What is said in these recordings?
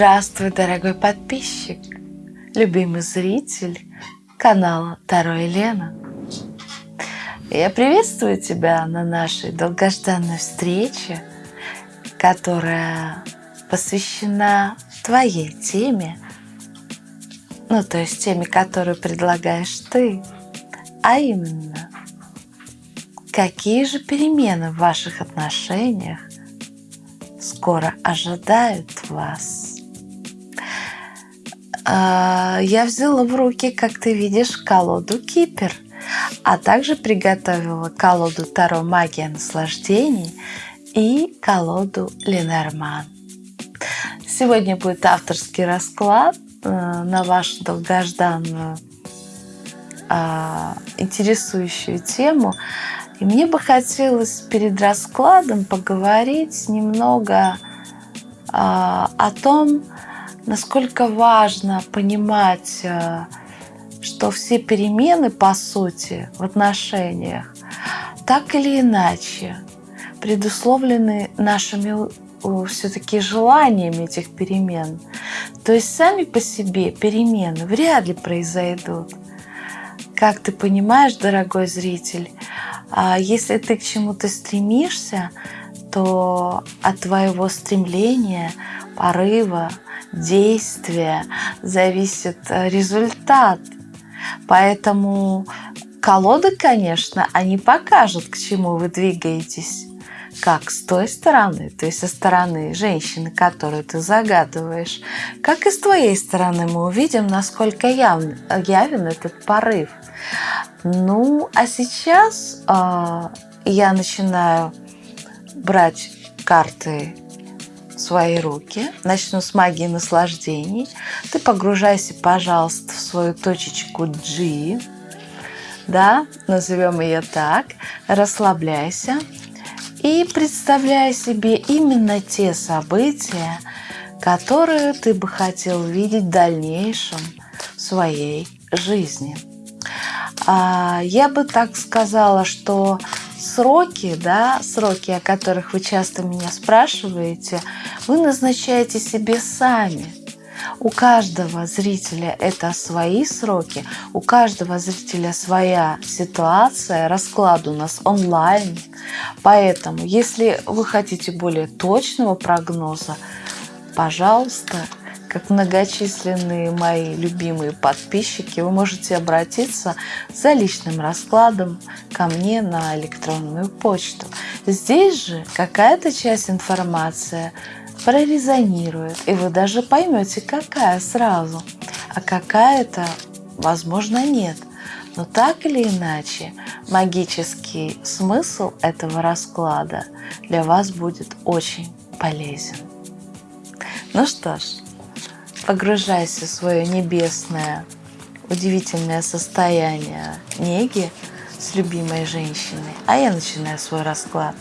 Здравствуй, дорогой подписчик, любимый зритель канала Таро Елена. Я приветствую тебя на нашей долгожданной встрече, которая посвящена твоей теме, ну то есть теме, которую предлагаешь ты, а именно, какие же перемены в ваших отношениях скоро ожидают вас. А, я взяла в руки, как ты видишь, колоду Кипер, а также приготовила колоду Таро Магия наслаждений и колоду Ленорман. Сегодня будет авторский расклад э, на вашу долгожданную а, интересующую тему – и мне бы хотелось перед раскладом поговорить немного а, о том, насколько важно понимать, а, что все перемены, по сути, в отношениях, так или иначе, предусловлены нашими все-таки желаниями этих перемен. То есть сами по себе перемены вряд ли произойдут. Как ты понимаешь, дорогой зритель, а если ты к чему-то стремишься, то от твоего стремления, порыва, действия зависит э, результат. Поэтому колоды, конечно, они покажут, к чему вы двигаетесь. Как с той стороны, то есть со стороны женщины, которую ты загадываешь, как и с твоей стороны мы увидим, насколько явен, явен этот порыв. Ну, а сейчас э, я начинаю брать карты свои руки. Начну с магии наслаждений. Ты погружайся, пожалуйста, в свою точечку G. Да, назовем ее так. Расслабляйся. И представляй себе именно те события, которые ты бы хотел видеть в дальнейшем в своей жизни. А, я бы так сказала, что сроки, да, сроки, о которых вы часто меня спрашиваете, вы назначаете себе сами. У каждого зрителя это свои сроки, у каждого зрителя своя ситуация, расклад у нас онлайн. Поэтому, если вы хотите более точного прогноза, пожалуйста, как многочисленные мои любимые подписчики, вы можете обратиться за личным раскладом ко мне на электронную почту. Здесь же какая-то часть информации прорезонирует, и вы даже поймете, какая сразу, а какая-то, возможно, нет. Но так или иначе, магический смысл этого расклада для вас будет очень полезен. Ну что ж, погружайся в свое небесное, удивительное состояние неги с любимой женщиной. А я начинаю свой расклад.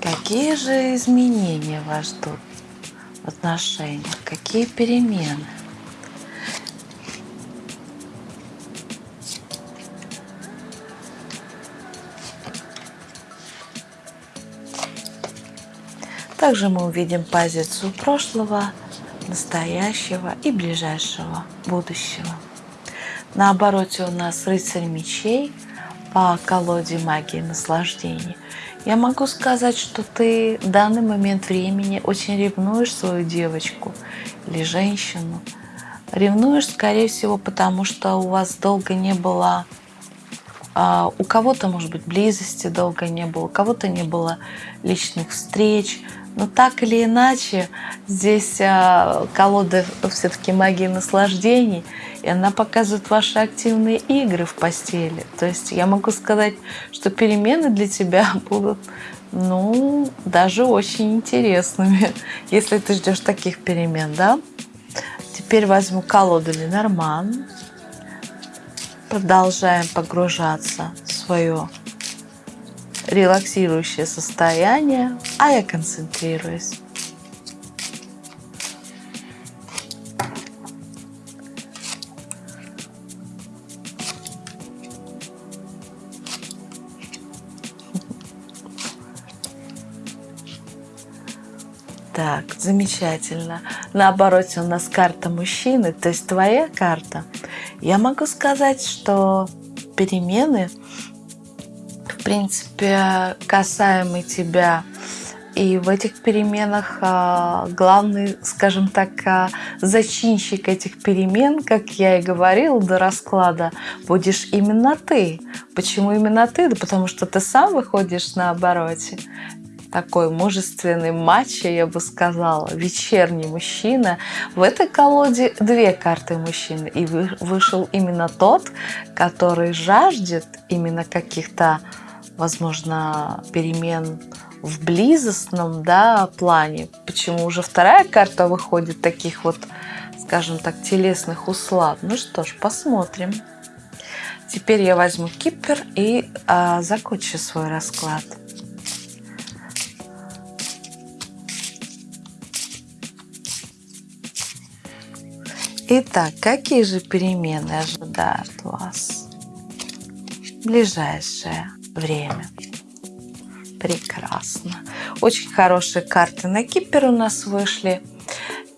Какие же изменения вас ждут в отношениях? Какие перемены? Также мы увидим позицию прошлого, настоящего и ближайшего будущего. На обороте у нас рыцарь мечей по колоде магии наслаждений. Я могу сказать, что ты в данный момент времени очень ревнуешь свою девочку или женщину. Ревнуешь, скорее всего, потому что у вас долго не было а, у кого-то, может быть, близости долго не было, у кого-то не было личных встреч, но так или иначе, здесь а, колода все-таки магии наслаждений, и она показывает ваши активные игры в постели. То есть я могу сказать, что перемены для тебя будут, ну, даже очень интересными, если ты ждешь таких перемен, да? Теперь возьму колоду Ленорман. Продолжаем погружаться в свое релаксирующее состояние, а я концентрируюсь. Так, замечательно. Наоборот, у нас карта мужчины, то есть твоя карта. Я могу сказать, что перемены – принципе, касаемые тебя и в этих переменах а, главный, скажем так, а, зачинщик этих перемен, как я и говорила до расклада, будешь именно ты. Почему именно ты? Да потому что ты сам выходишь на обороте. Такой мужественный матча, я бы сказала, вечерний мужчина. В этой колоде две карты мужчины. И вышел именно тот, который жаждет именно каких-то, возможно, перемен в близостном да, плане. Почему уже вторая карта выходит таких вот, скажем так, телесных услад? Ну что ж, посмотрим. Теперь я возьму кипер и а, закончу свой расклад. Итак, какие же перемены ожидают вас ближайшее время? Прекрасно. Очень хорошие карты на Кипер у нас вышли.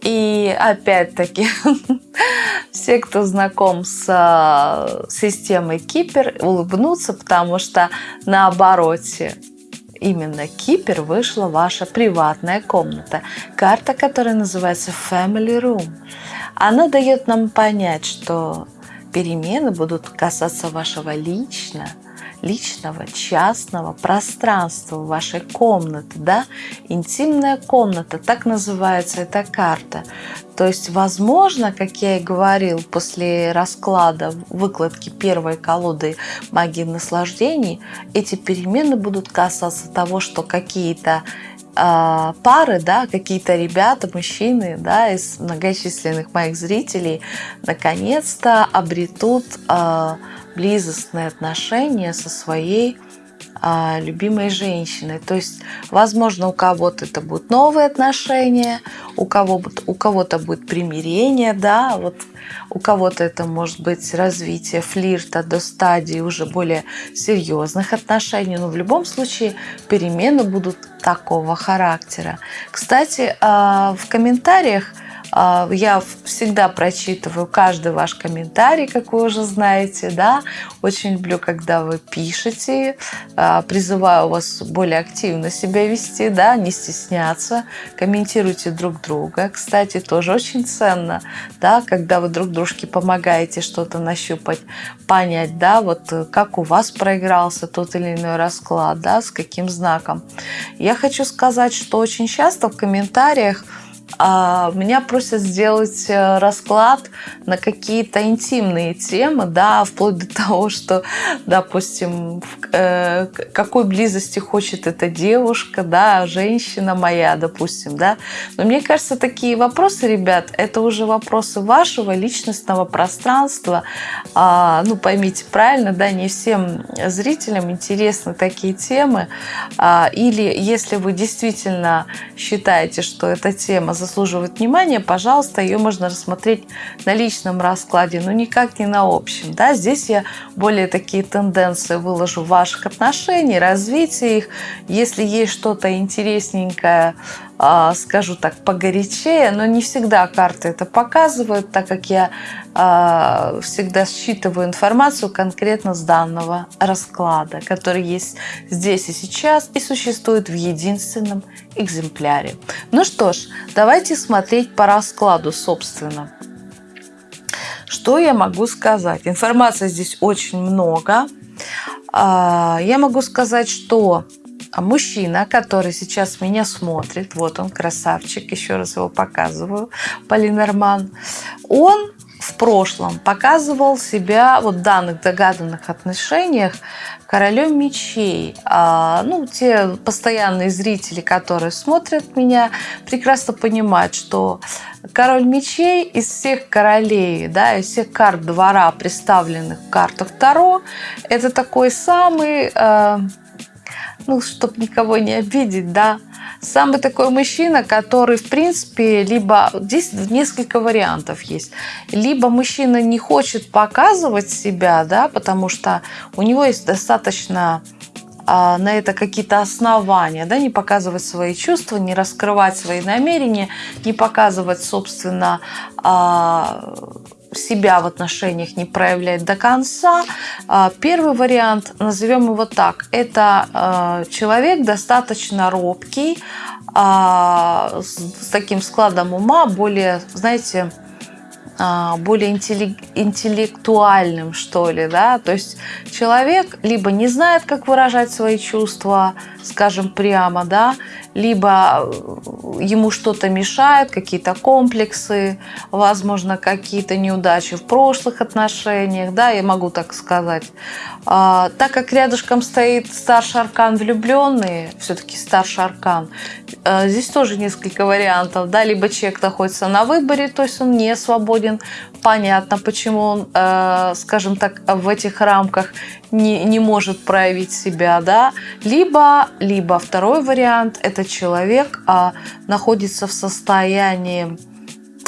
И опять-таки, все, кто знаком с а, системой Кипер, улыбнутся, потому что на обороте именно Кипер вышла ваша приватная комната. Карта, которая называется Family Room. Она дает нам понять, что перемены будут касаться вашего лично, личного, частного пространства вашей комнаты, да, интимная комната, так называется эта карта. То есть, возможно, как я и говорил, после расклада выкладки первой колоды магии наслаждений, эти перемены будут касаться того, что какие-то э, пары, да, какие-то ребята, мужчины, да, из многочисленных моих зрителей наконец-то обретут э, близостные отношения со своей а, любимой женщиной. То есть, возможно, у кого-то это будут новые отношения, у кого-то у кого-то будет примирение, да, вот у кого-то это может быть развитие флирта до стадии уже более серьезных отношений. Но в любом случае перемены будут такого характера. Кстати, а, в комментариях а, я всегда прочитываю каждый ваш комментарий, как вы уже знаете, да. Очень люблю, когда вы пишете. А, призываю вас более активно себя вести, да, не стесняться. Комментируйте друг друга. Кстати, тоже очень ценно, да, когда вы друг дружке помогаете что-то нащупать, понять, да, вот как у вас проигрался тот или иной расклад, да, с каким знаком. Я хочу сказать, что очень часто в комментариях а, меня просят сделать э, расклад на какие-то интимные темы, да, вплоть до того, что, допустим, э, какой близости хочет эта девушка, да, женщина моя, допустим, да. Но мне кажется, такие вопросы, ребят, это уже вопросы вашего личностного пространства. А, ну, поймите правильно, да, не всем зрителям интересны такие темы. А, или если вы действительно считаете, что эта тема заслуживает внимания, пожалуйста, ее можно рассмотреть на личном раскладе, но никак не на общем. Да? Здесь я более такие тенденции выложу ваших отношений, развития их. Если есть что-то интересненькое, скажу так, погорячее, но не всегда карты это показывают, так как я а, всегда считываю информацию конкретно с данного расклада, который есть здесь и сейчас и существует в единственном экземпляре. Ну что ж, давайте смотреть по раскладу, собственно. Что я могу сказать? Информации здесь очень много. А, я могу сказать, что а мужчина, который сейчас меня смотрит, вот он, красавчик, еще раз его показываю, Полинорман, он в прошлом показывал себя вот в данных догаданных отношениях королем мечей. А, ну, те постоянные зрители, которые смотрят меня, прекрасно понимают, что король мечей из всех королей, да, из всех карт двора, представленных в картах Таро, это такой самый... Э, ну, чтобы никого не обидеть, да. Самый такой мужчина, который, в принципе, либо... Здесь несколько вариантов есть. Либо мужчина не хочет показывать себя, да, потому что у него есть достаточно а, на это какие-то основания, да, не показывать свои чувства, не раскрывать свои намерения, не показывать, собственно, а, себя в отношениях не проявлять до конца. А, первый вариант, назовем его так, это человек достаточно робкий, с таким складом ума, более, знаете, а, более интеллектуальным, что ли, да, то есть человек либо не знает, как выражать свои чувства, скажем прямо, да, либо э, ему что-то мешает, какие-то комплексы, возможно, какие-то неудачи в прошлых отношениях, да, я могу так сказать. А, так как рядышком стоит старший аркан влюбленные, все-таки старший аркан, э, здесь тоже несколько вариантов, да, либо человек находится на выборе, то есть он не свободен, понятно, почему он, э, скажем так, в этих рамках не, не может проявить себя, да, либо, либо второй вариант, это человек а, находится в состоянии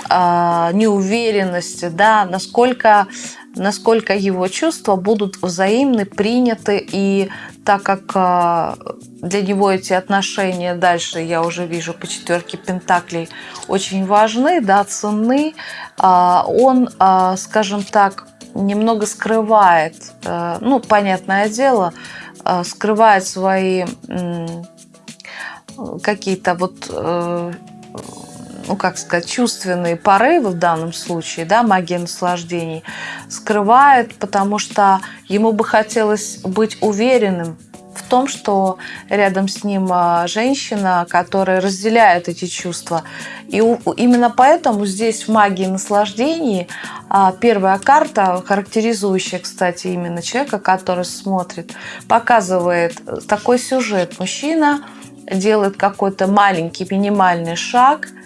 а, неуверенности, да, насколько, насколько его чувства будут взаимны, приняты, и так как а, для него эти отношения дальше, я уже вижу по четверке пентаклей, очень важны, да, ценны, а, он, а, скажем так, немного скрывает, э, ну, понятное дело, скрывает свои какие-то вот э, ну, как сказать, чувственные порывы в данном случае, да, магия наслаждений, скрывает, потому что ему бы хотелось быть уверенным в том, что рядом с ним а, женщина, которая разделяет эти чувства. И именно поэтому здесь в магии наслаждений а, первая карта, характеризующая, кстати, именно человека, который смотрит, показывает такой сюжет. Мужчина делает какой-то маленький минимальный шаг –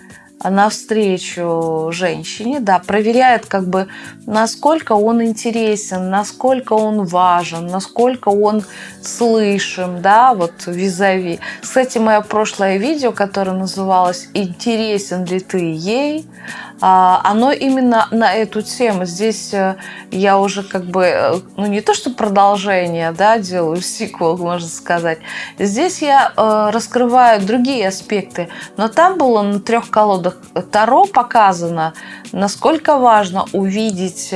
навстречу женщине, да, проверяет как бы, насколько он интересен, насколько он важен, насколько он слышим, да, вот визави. Кстати, мое прошлое видео, которое называлось «Интересен ли ты ей?», оно именно на эту тему. Здесь э, я уже как бы, э, ну не то что продолжение, да, делаю сиквел, можно сказать. Здесь я э, раскрываю другие аспекты, но там было на трех колодах Таро показано, насколько важно увидеть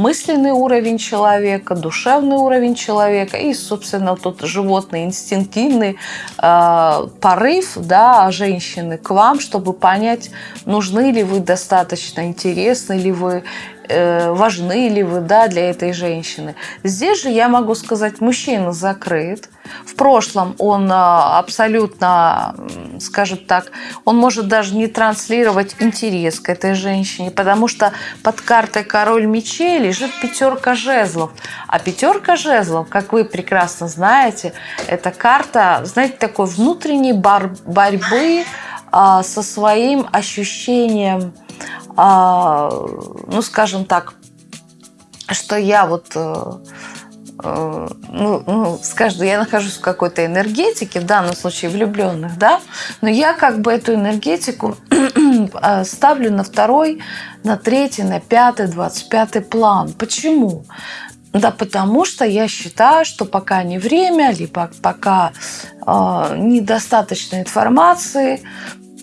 мысленный уровень человека, душевный уровень человека и, собственно, тот животный инстинктивный э, порыв да, женщины к вам, чтобы понять, нужны ли вы достаточно, интересны ли вы важны ли вы да, для этой женщины. Здесь же я могу сказать, мужчина закрыт. В прошлом он а, абсолютно, скажем так, он может даже не транслировать интерес к этой женщине, потому что под картой король мечей лежит пятерка жезлов. А пятерка жезлов, как вы прекрасно знаете, это карта, знаете, такой внутренней борьбы а, со своим ощущением ну, скажем так, что я вот э, э, ну, ну, скажем, я нахожусь в какой-то энергетике, в данном случае влюбленных, да, но я как бы эту энергетику э, ставлю на второй, на третий, на пятый, двадцать пятый план. Почему? Да потому что я считаю, что пока не время, либо пока э, недостаточно информации,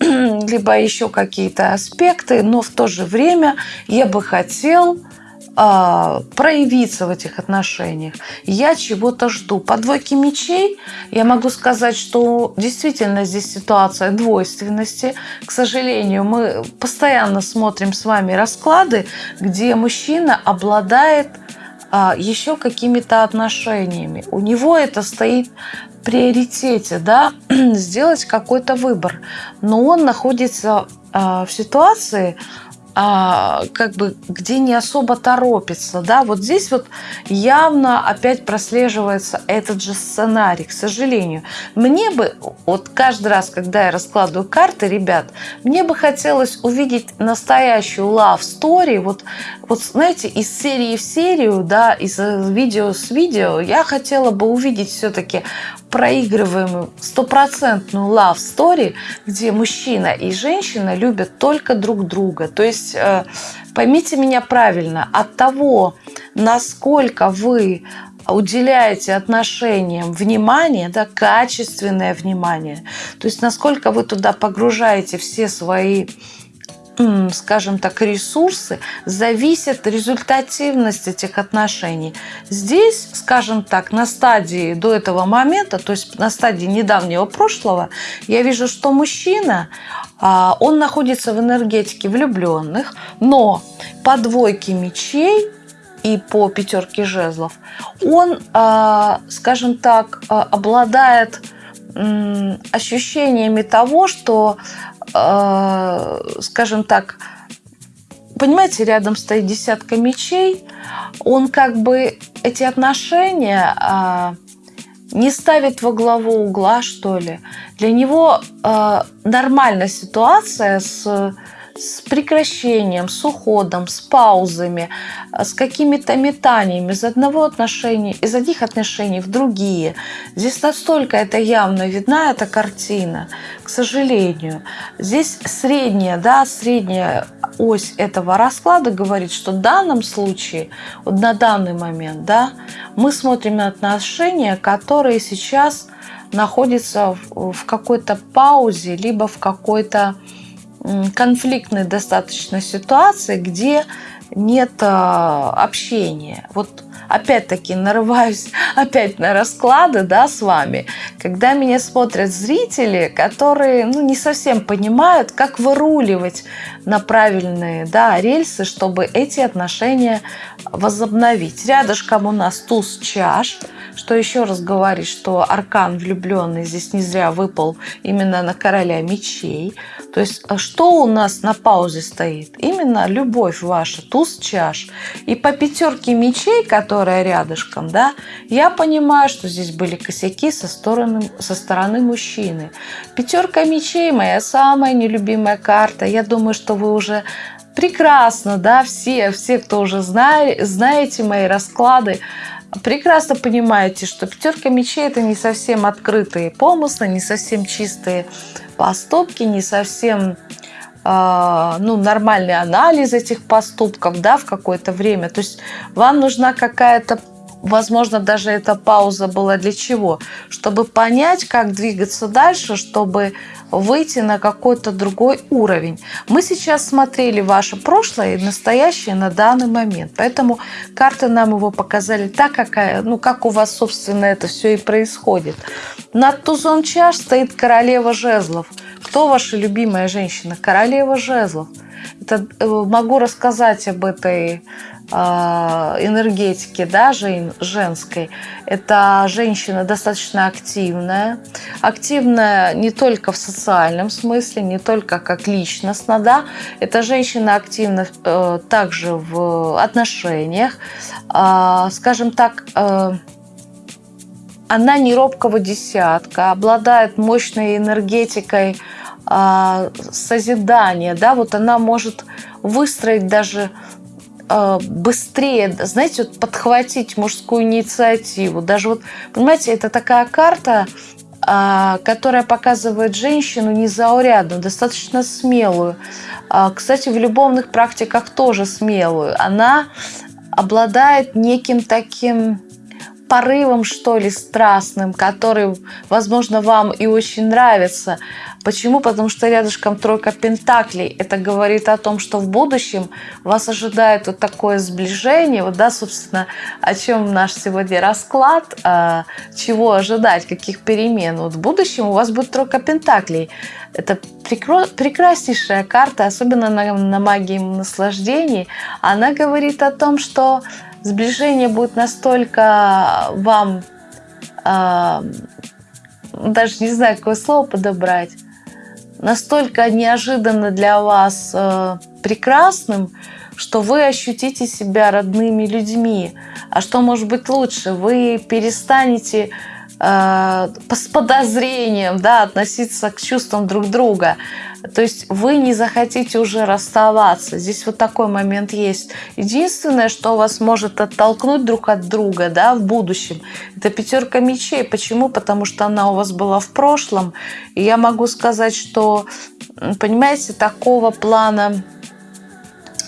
либо еще какие-то аспекты, но в то же время я бы хотел а, проявиться в этих отношениях. Я чего-то жду. По двойке мечей я могу сказать, что действительно здесь ситуация двойственности. К сожалению, мы постоянно смотрим с вами расклады, где мужчина обладает а, еще какими-то отношениями. У него это стоит приоритете, да, сделать какой-то выбор. Но он находится э, в ситуации, а, как бы, где не особо торопится, да, вот здесь вот явно опять прослеживается этот же сценарий, к сожалению. Мне бы, вот каждый раз, когда я раскладываю карты, ребят, мне бы хотелось увидеть настоящую love story, вот, вот знаете, из серии в серию, да, из видео с видео, я хотела бы увидеть все-таки проигрываемую стопроцентную love story, где мужчина и женщина любят только друг друга. То есть э, поймите меня правильно, от того, насколько вы уделяете отношениям внимание, да, качественное внимание, то есть насколько вы туда погружаете все свои скажем так, ресурсы, зависит результативность этих отношений. Здесь, скажем так, на стадии до этого момента, то есть на стадии недавнего прошлого, я вижу, что мужчина, а, он находится в энергетике влюбленных, но по двойке мечей и по пятерке жезлов, он, а, скажем так, а, обладает ощущениями того, что скажем так, понимаете, рядом стоит десятка мечей, он как бы эти отношения а, не ставит во главу угла, что ли. Для него а, нормальная ситуация с с прекращением, с уходом, с паузами, э, с какими-то метаниями из одного отношения, из одних отношений в другие. Здесь настолько это явно видна, эта картина, к сожалению. Здесь средняя, да, средняя ось этого расклада говорит, что в данном случае, вот на данный момент, да, мы смотрим на отношения, которые сейчас находятся в какой-то паузе, либо в какой-то конфликтной достаточно ситуации, где нет а, общения. Вот опять-таки нарываюсь опять на расклады да, с вами, когда меня смотрят зрители, которые ну, не совсем понимают, как выруливать на правильные да, рельсы, чтобы эти отношения возобновить. Рядышком у нас туз чаш, что еще раз говорит, что аркан влюбленный здесь не зря выпал именно на короля мечей. То есть а что у нас на паузе стоит? Именно любовь ваша, туз чаш. И по пятерке мечей, которая рядышком, да, я понимаю, что здесь были косяки со стороны, со стороны мужчины. Пятерка мечей моя самая нелюбимая карта. Я думаю, что вы уже прекрасно, да, все, все, кто уже знает, знаете мои расклады, прекрасно понимаете, что пятерка мечей это не совсем открытые помыслы, не совсем чистые поступки, не совсем ну, нормальный анализ этих поступков да, в какое-то время. То есть вам нужна какая-то возможно, даже эта пауза была для чего? Чтобы понять, как двигаться дальше, чтобы выйти на какой-то другой уровень. Мы сейчас смотрели ваше прошлое и настоящее на данный момент. Поэтому карты нам его показали так, какая, ну, как у вас, собственно, это все и происходит. Над тузом чаш стоит королева жезлов. Кто ваша любимая женщина? Королева жезлов. Это, э, могу рассказать об этой а, энергетики да, женской. Это женщина достаточно активная. Активная не только в социальном смысле, не только как личностно. Да. Это женщина активна э, также в отношениях. Э, скажем так, э, она не робкого десятка, обладает мощной энергетикой э, созидания. Да. Вот она может выстроить даже Э, быстрее, знаете, вот подхватить мужскую инициативу. Даже вот, понимаете, это такая карта, а, которая показывает женщину незаурядную, достаточно смелую. Кстати, в любовных практиках тоже смелую. Она обладает неким таким порывом, что ли, страстным, который, возможно, вам и очень нравится. Почему? Потому что рядышком тройка пентаклей. Это говорит о том, что в будущем вас ожидает вот такое сближение. Вот, да, собственно, о чем наш сегодня расклад, а, чего ожидать, каких перемен. Вот в будущем у вас будет тройка пентаклей. Это прекраснейшая карта, особенно на, на магии наслаждений. Она говорит о том, что сближение будет настолько вам, э, даже не знаю, какое слово подобрать, настолько неожиданно для вас э, прекрасным, что вы ощутите себя родными людьми. А что может быть лучше? Вы перестанете э, с подозрением да, относиться к чувствам друг друга. То есть вы не захотите уже расставаться. Здесь вот такой момент есть. Единственное, что вас может оттолкнуть друг от друга да, в будущем, это пятерка мечей. Почему? Потому что она у вас была в прошлом. И я могу сказать, что, понимаете, такого плана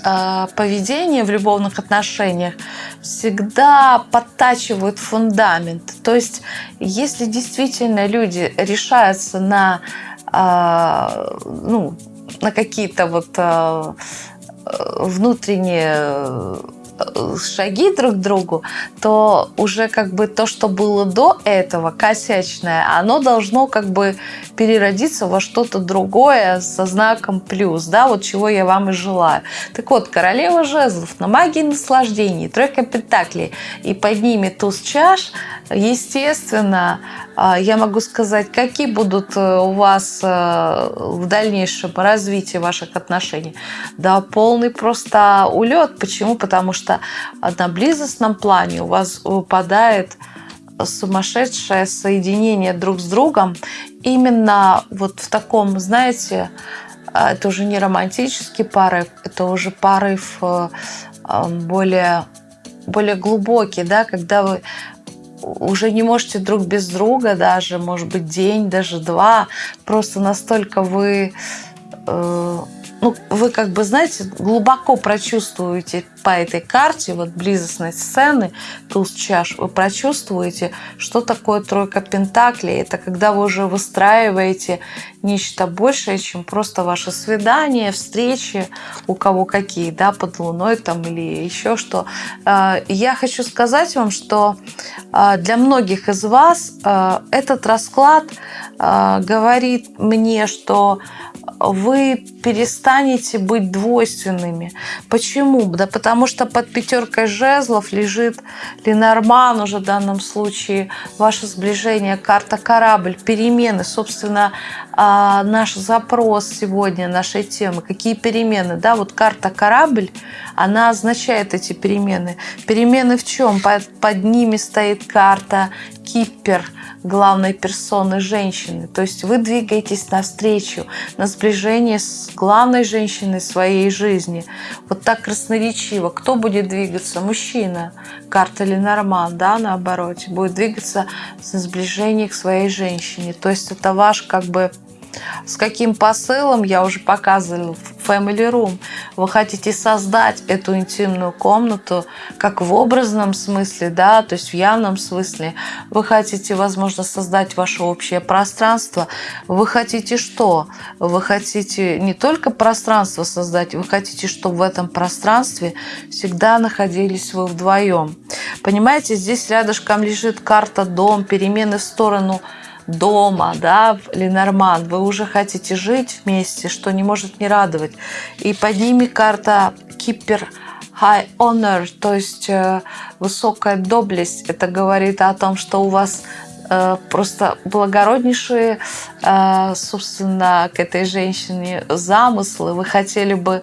э, поведения в любовных отношениях всегда подтачивают фундамент. То есть, если действительно люди решаются на, э, ну, на какие-то вот э, внутренние шаги друг к другу, то уже как бы то, что было до этого, косячное, оно должно как бы переродиться во что-то другое со знаком плюс, да, вот чего я вам и желаю. Так вот, королева жезлов на магии наслаждений, тройка пентаклей и под ними туз чаш, естественно, а, я могу сказать, какие будут э, у вас э, в дальнейшем развитии ваших отношений. Да, полный просто улет. Почему? Потому что на близостном плане у вас выпадает сумасшедшее соединение друг с другом именно вот в таком, знаете, а, это уже не романтический порыв, это уже порыв э, более, более глубокий, да, когда вы уже не можете друг без друга даже, может быть, день, даже два. Просто настолько вы э, ну, вы как бы, знаете, глубоко прочувствуете по этой карте, вот близостной сцены, туз чаш, вы прочувствуете, что такое тройка пентаклей. Это когда вы уже выстраиваете нечто большее, чем просто ваши свидания, встречи, у кого какие, да, под луной там или еще что. А, я хочу сказать вам, что а, для многих из вас а, этот расклад говорит мне, что вы перестанете быть двойственными. Почему? Да потому что под пятеркой жезлов лежит Ленорман уже в данном случае, ваше сближение, карта корабль, перемены. Собственно, а, наш запрос сегодня, нашей темы, какие перемены. Да, вот карта корабль, она означает эти перемены. Перемены в чем? Под, под ними стоит карта кипер – главной персоны женщины. То есть вы двигаетесь навстречу, на сближение с главной женщиной своей жизни. Вот так красноречиво. Кто будет двигаться? Мужчина. Карта Ленорман, да, наоборот, будет двигаться на сближение к своей женщине. То есть это ваш как бы с каким посылом, я уже показывала в Family Room. Вы хотите создать эту интимную комнату как в образном смысле, да, то есть в явном смысле. Вы хотите, возможно, создать ваше общее пространство. Вы хотите что? Вы хотите не только пространство создать, вы хотите, чтобы в этом пространстве всегда находились вы вдвоем. Понимаете, здесь рядышком лежит карта дом, перемены в сторону – дома, да, Ленорман, вы уже хотите жить вместе, что не может не радовать. И под ними карта Кипер High Honor, то есть э, высокая доблесть. Это говорит о том, что у вас э, просто благороднейшие, э, собственно, к этой женщине замыслы. Вы хотели бы,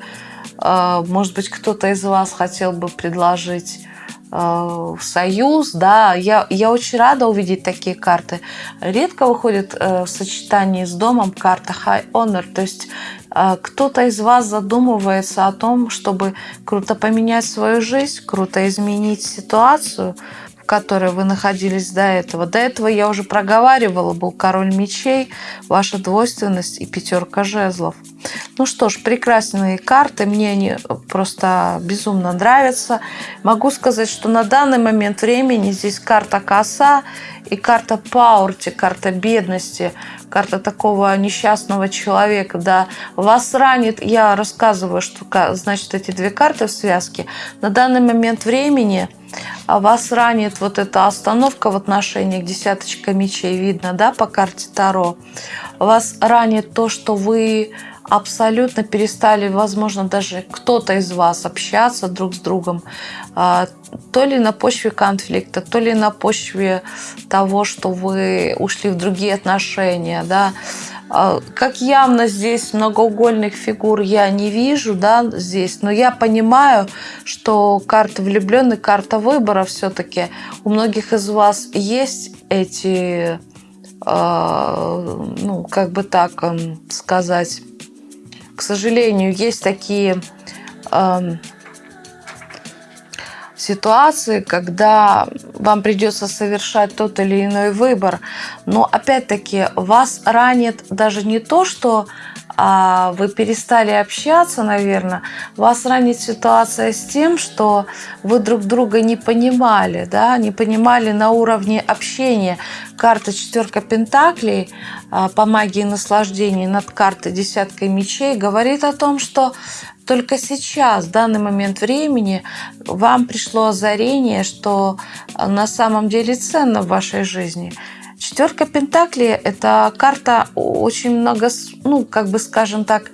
может быть, кто-то из вас хотел бы предложить Э, союз, да, я, я очень рада увидеть такие карты. Редко выходит э, в сочетании с домом карта High Honor, то есть э, кто-то из вас задумывается о том, чтобы круто поменять свою жизнь, круто изменить ситуацию, в которой вы находились до этого. До этого я уже проговаривала, был король мечей, ваша двойственность и пятерка жезлов. Ну что ж, прекрасные карты, мне они просто безумно нравятся. Могу сказать, что на данный момент времени здесь карта коса и карта паурти, карта бедности, карта такого несчастного человека, да, вас ранит, я рассказываю, что значит эти две карты в связке, на данный момент времени вас ранит вот эта остановка в отношениях, десяточка мечей видно, да, по карте Таро, вас ранит то, что вы абсолютно перестали, возможно, даже кто-то из вас общаться друг с другом, а, то ли на почве конфликта, то ли на почве того, что вы ушли в другие отношения, да. А, как явно здесь многоугольных фигур я не вижу, да, здесь, но я понимаю, что карта влюбленных, карта выбора все-таки у многих из вас есть эти, а, ну, как бы так сказать, к сожалению, есть такие э, ситуации, когда вам придется совершать тот или иной выбор. Но опять-таки вас ранит даже не то, что а вы перестали общаться, наверное, вас ранит ситуация с тем, что вы друг друга не понимали, да, не понимали на уровне общения. Карта четверка пентаклей а, по магии наслаждения над картой десяткой мечей говорит о том, что только сейчас, в данный момент времени, вам пришло озарение, что на самом деле ценно в вашей жизни – Четверка Пентаклей – это карта очень много, ну, как бы скажем так,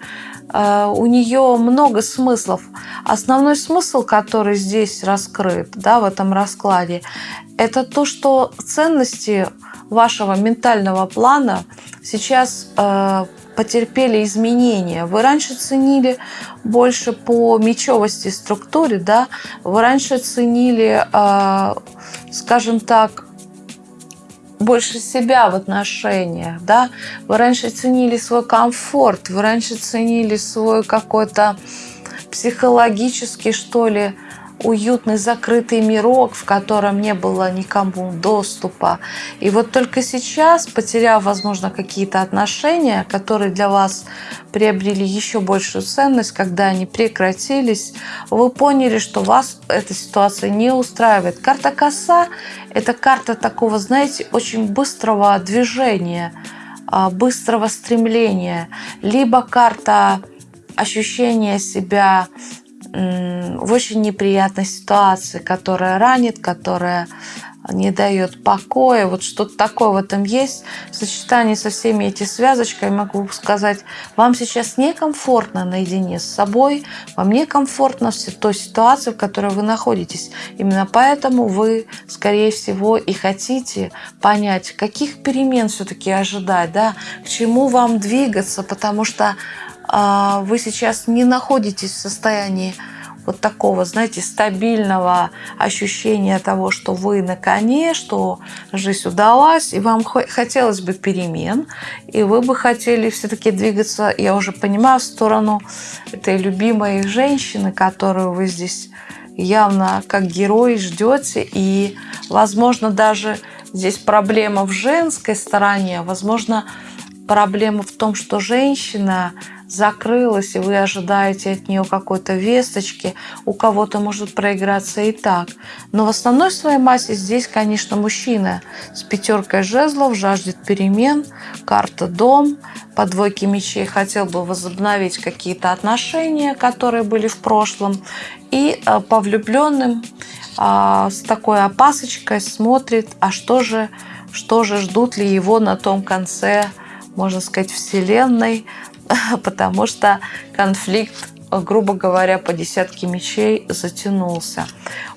э, у нее много смыслов. Основной смысл, который здесь раскрыт, да, в этом раскладе, это то, что ценности вашего ментального плана сейчас э, потерпели изменения. Вы раньше ценили больше по мечевости структуре, да, вы раньше ценили, э, скажем так, больше себя в отношениях, да, вы раньше ценили свой комфорт, вы раньше ценили свой какой-то психологический, что ли, уютный закрытый мирок, в котором не было никому доступа. И вот только сейчас, потеряв, возможно, какие-то отношения, которые для вас приобрели еще большую ценность, когда они прекратились, вы поняли, что вас эта ситуация не устраивает. Карта коса – это карта такого, знаете, очень быстрого движения, а, быстрого стремления, либо карта ощущения себя в очень неприятной ситуации, которая ранит, которая не дает покоя. Вот что-то такое в этом есть. В сочетании со всеми этими связочками могу сказать, вам сейчас некомфортно наедине с собой, вам некомфортно в той ситуации, в которой вы находитесь. Именно поэтому вы, скорее всего, и хотите понять, каких перемен все-таки ожидать, да, к чему вам двигаться, потому что вы сейчас не находитесь в состоянии вот такого, знаете, стабильного ощущения того, что вы на коне, что жизнь удалась, и вам хотелось бы перемен, и вы бы хотели все-таки двигаться, я уже понимаю, в сторону этой любимой женщины, которую вы здесь явно как герой ждете, и, возможно, даже здесь проблема в женской стороне, возможно, проблема в том, что женщина закрылась, и вы ожидаете от нее какой-то весточки, у кого-то может проиграться и так. Но в основной своей массе здесь, конечно, мужчина. С пятеркой жезлов жаждет перемен, карта дом, по двойке мечей. Хотел бы возобновить какие-то отношения, которые были в прошлом, и э, по влюбленным а, с такой опасочкой смотрит, а что же, что же ждут ли его на том конце можно сказать, Вселенной, потому что конфликт, грубо говоря, по десятке мечей затянулся.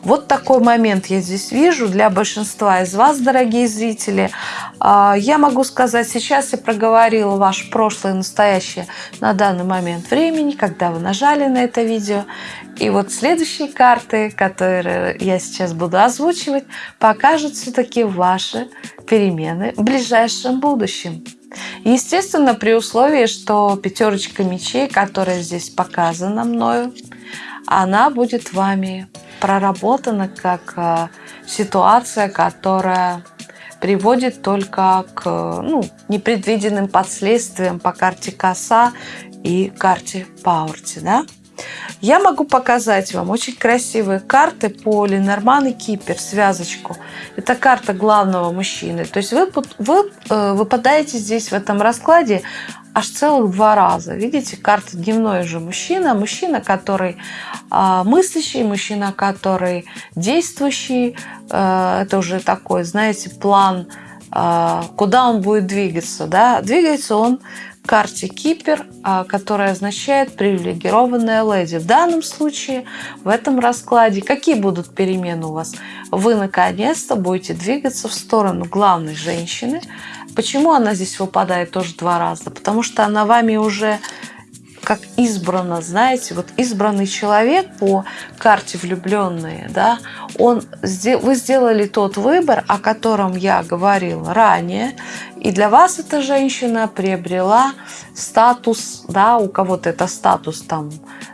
Вот такой момент я здесь вижу для большинства из вас, дорогие зрители. А, я могу сказать, сейчас я проговорила ваше прошлое и настоящее на данный момент времени, когда вы нажали на это видео. И вот следующие карты, которые я сейчас буду озвучивать, покажут все-таки ваши перемены в ближайшем будущем. Естественно, при условии, что пятерочка мечей, которая здесь показана мною, она будет вами проработана как э, ситуация, которая приводит только к ну, непредвиденным последствиям по карте коса и карте Паурти. Да? Я могу показать вам очень красивые карты по Ленорман и Кипер, связочку. Это карта главного мужчины. То есть вы, вы э, выпадаете здесь в этом раскладе аж целых два раза. Видите, карта дневной же мужчина, мужчина, который э, мыслящий, мужчина, который действующий. Э, это уже такой, знаете, план, э, куда он будет двигаться. Да? Двигается он карте Кипер, а, которая означает привилегированная леди. В данном случае, в этом раскладе, какие будут перемены у вас? Вы наконец-то будете двигаться в сторону главной женщины. Почему она здесь выпадает тоже два раза? Потому что она вами уже как избрано, знаете, вот избранный человек по карте влюбленные, да, он, вы сделали тот выбор, о котором я говорила ранее, И для вас эта женщина приобрела статус, да, у кого-то это статус там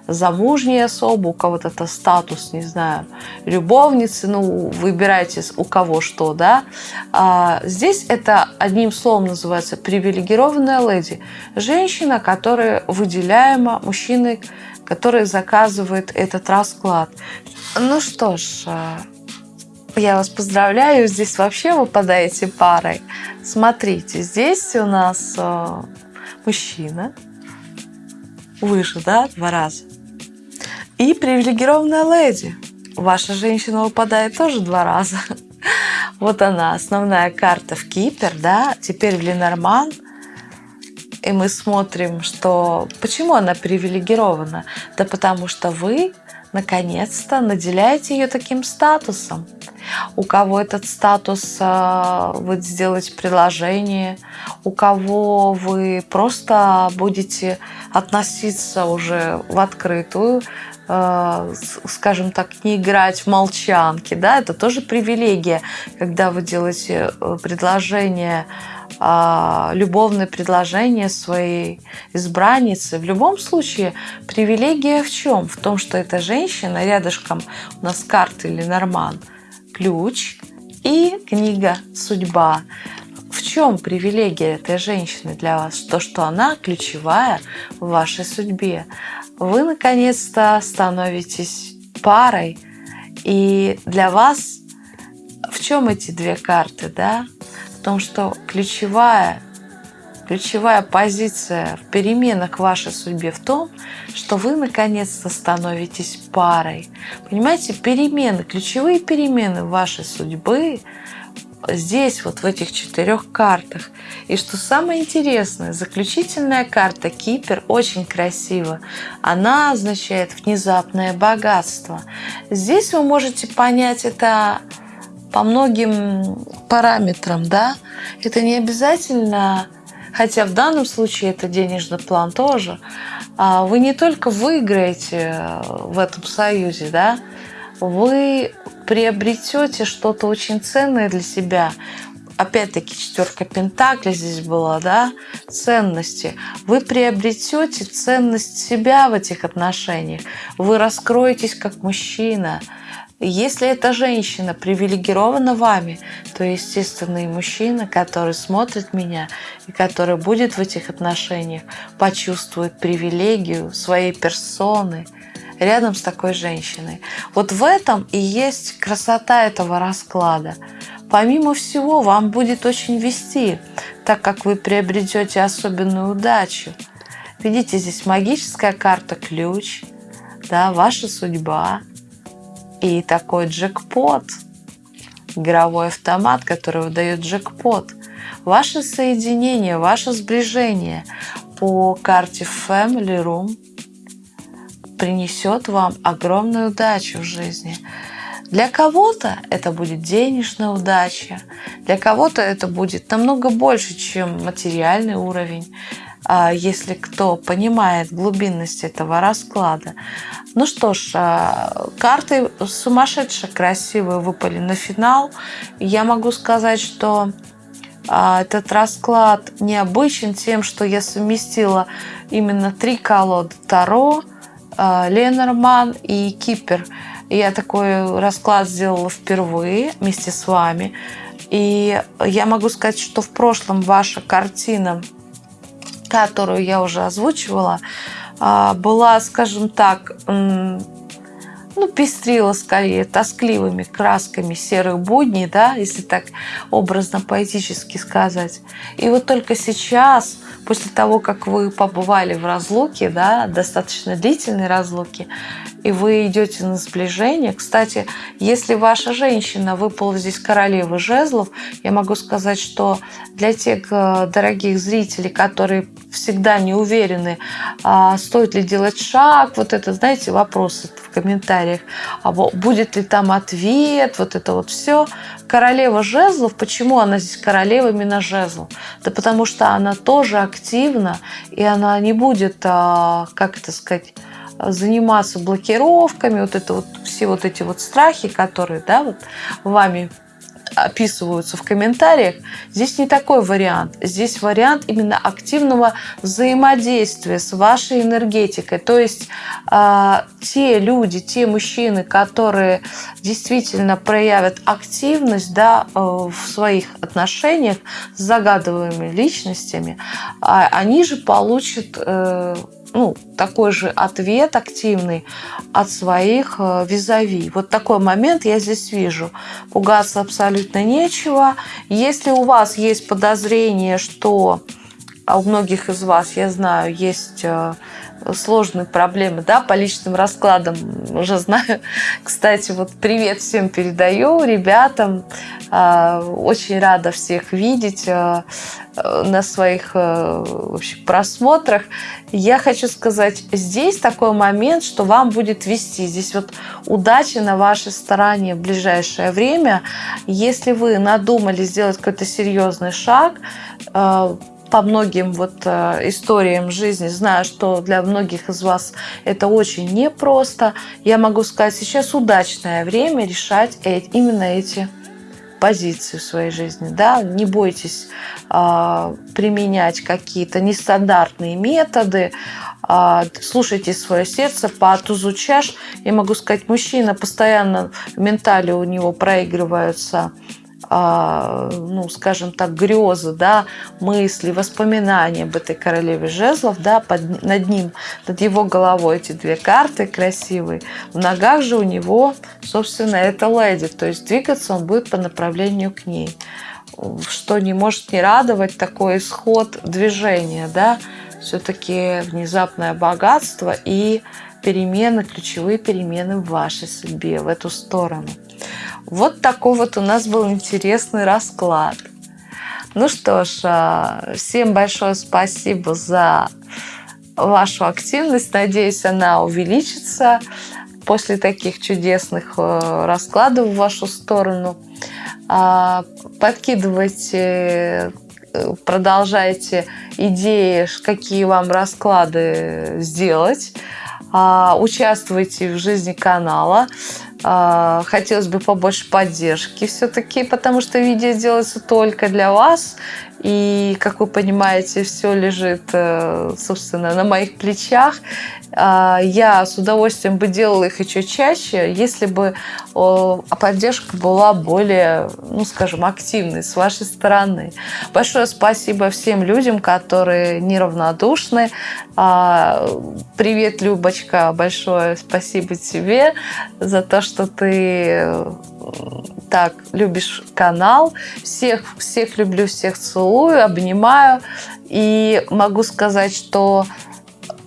замужней особы, у кого-то это статус, не знаю, любовницы, ну, выбирайте у кого что, да. А здесь это одним словом называется привилегированная леди. Женщина, которая выделяема мужчиной, который заказывает этот расклад. Ну что ж, а, я вас поздравляю, здесь вообще выпадаете парой. Смотрите, здесь у нас э, мужчина, выше, да, два раза. И привилегированная леди. Ваша женщина выпадает тоже два раза. Вот она, основная карта в Кипер, да, теперь в Ленорман. И мы смотрим, что почему она привилегирована. Да потому что вы наконец-то наделяете ее таким статусом. У кого этот статус э, вы сделаете предложение, у кого вы просто будете относиться уже в открытую, э, скажем так, не играть в молчанки, да, это тоже привилегия, когда вы делаете э, предложение а, любовное предложение своей избранницы. В любом случае, привилегия в чем? В том, что эта женщина, рядышком у нас карта или норман, ключ и книга «Судьба». В чем привилегия этой женщины для вас? То, что она ключевая в вашей судьбе. Вы наконец-то становитесь парой, и для вас в чем эти две карты, да? в том, что ключевая, ключевая позиция в переменах вашей судьбе в том, что вы наконец-то становитесь парой. Понимаете, перемены, ключевые перемены вашей судьбы здесь, вот в этих четырех картах. И что самое интересное, заключительная карта Кипер очень красиво. Она означает внезапное богатство. Здесь вы можете понять это по многим параметрам, да, это не обязательно, хотя в данном случае это денежный план тоже, а вы не только выиграете в этом союзе, да, вы приобретете что-то очень ценное для себя. Опять-таки четверка пентаклей здесь была, да, ценности. Вы приобретете ценность себя в этих отношениях. Вы раскроетесь как мужчина. Если эта женщина привилегирована вами, то, естественно, и мужчина, который смотрит меня и который будет в этих отношениях, почувствует привилегию своей персоны рядом с такой женщиной. Вот в этом и есть красота этого расклада. Помимо всего, вам будет очень вести, так как вы приобретете особенную удачу. Видите, здесь магическая карта ключ, да, ваша судьба, и такой джекпот, игровой автомат, который выдает джекпот. Ваше соединение, ваше сближение по карте Family Room принесет вам огромную удачу в жизни. Для кого-то это будет денежная удача, для кого-то это будет намного больше, чем материальный уровень. А, если кто понимает глубинность этого расклада. Ну что ж, а, карты сумасшедше красивые выпали на финал. Я могу сказать, что а, этот расклад необычен тем, что я совместила именно три колоды Таро, Ленорман и Кипер. Я такой расклад сделала впервые вместе с вами. И я могу сказать, что в прошлом ваша картина которую я уже озвучивала, а, была, скажем так, ну, пестрила скорее тоскливыми красками серых будней, да, если так образно поэтически сказать. И вот только сейчас, после того, как вы побывали в разлуке, да, достаточно длительной разлуке, и вы идете на сближение. Кстати, если ваша женщина выпала здесь королева жезлов, я могу сказать, что для тех э, дорогих зрителей, которые всегда не уверены, а, стоит ли делать шаг, вот это, знаете, вопросы в комментариях, а будет ли там ответ, вот это вот все. Королева жезлов, почему она здесь королева именно жезлов? Да потому что она тоже активна, и она не будет, а, как это сказать, заниматься блокировками, вот это вот все вот эти вот страхи, которые, да, вот вами описываются в комментариях, здесь не такой вариант. Здесь вариант именно активного взаимодействия с вашей энергетикой. То есть э, те люди, те мужчины, которые действительно проявят активность да, э, в своих отношениях с загадываемыми личностями, э, они же получат э, ну, такой же ответ активный от своих э, визави. Вот такой момент я здесь вижу. Пугаться абсолютно нечего. Если у вас есть подозрение, что а у многих из вас, я знаю, есть э, сложные проблемы, да, по личным раскладам уже знаю. Кстати, вот привет всем передаю, ребятам. Э, очень рада всех видеть на своих вообще, просмотрах. Я хочу сказать, здесь такой момент, что вам будет вести. Здесь вот удача на вашей стороне в ближайшее время. Если вы надумали сделать какой-то серьезный шаг, э, по многим вот э, историям жизни, знаю, что для многих из вас это очень непросто, я могу сказать, сейчас удачное время решать именно эти позиции в своей жизни. Да? Не бойтесь э, применять какие-то нестандартные методы, э, слушайте свое сердце, по тузу чаш. Я могу сказать, мужчина постоянно в ментале у него проигрываются а, ну, скажем так, грезы, да, мысли, воспоминания об этой королеве жезлов, да, под, над ним, над его головой эти две карты красивые. В ногах же у него, собственно, это леди, то есть двигаться он будет по направлению к ней. Что не может не радовать такой исход движения, да, все-таки внезапное богатство и перемены, ключевые перемены в вашей судьбе, в эту сторону. Вот такой вот у нас был интересный расклад. Ну что ж, а, всем большое спасибо за вашу активность. Надеюсь, она увеличится после таких чудесных э, раскладов в вашу сторону. А, подкидывайте, э, продолжайте идеи, какие вам расклады сделать. А, участвуйте в жизни канала. А, хотелось бы побольше поддержки все-таки, потому что видео делается только для вас. И, как вы понимаете, все лежит, э, собственно, на моих плечах. А, я с удовольствием бы делала их еще чаще, если бы поддержка была более, ну, скажем, активной с вашей стороны. Большое спасибо всем людям, которые неравнодушны. А, привет, Любочка, большое спасибо тебе за то, что ты так любишь канал. Всех, всех люблю, всех целую, обнимаю. И могу сказать, что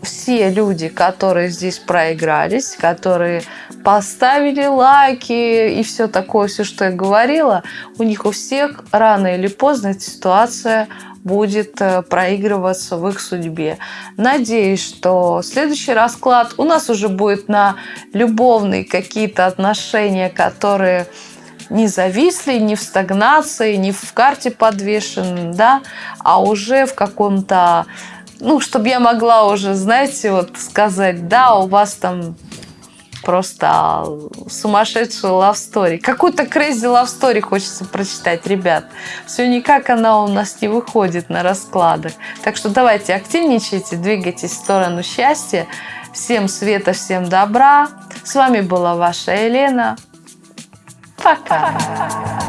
все люди, которые здесь проигрались, которые поставили лайки и все такое, все, что я говорила, у них у всех рано или поздно эта ситуация будет э, проигрываться в их судьбе. Надеюсь, что следующий расклад у нас уже будет на любовные какие-то отношения, которые не зависли, не в стагнации, не в карте подвешены, да, а уже в каком-то, ну, чтобы я могла уже, знаете, вот сказать, да, у вас там просто сумасшедшая love story. Какую-то crazy love story хочется прочитать, ребят. Все никак она у нас не выходит на раскладах. Так что давайте активничайте, двигайтесь в сторону счастья. Всем света, всем добра. С вами была ваша Елена. facada.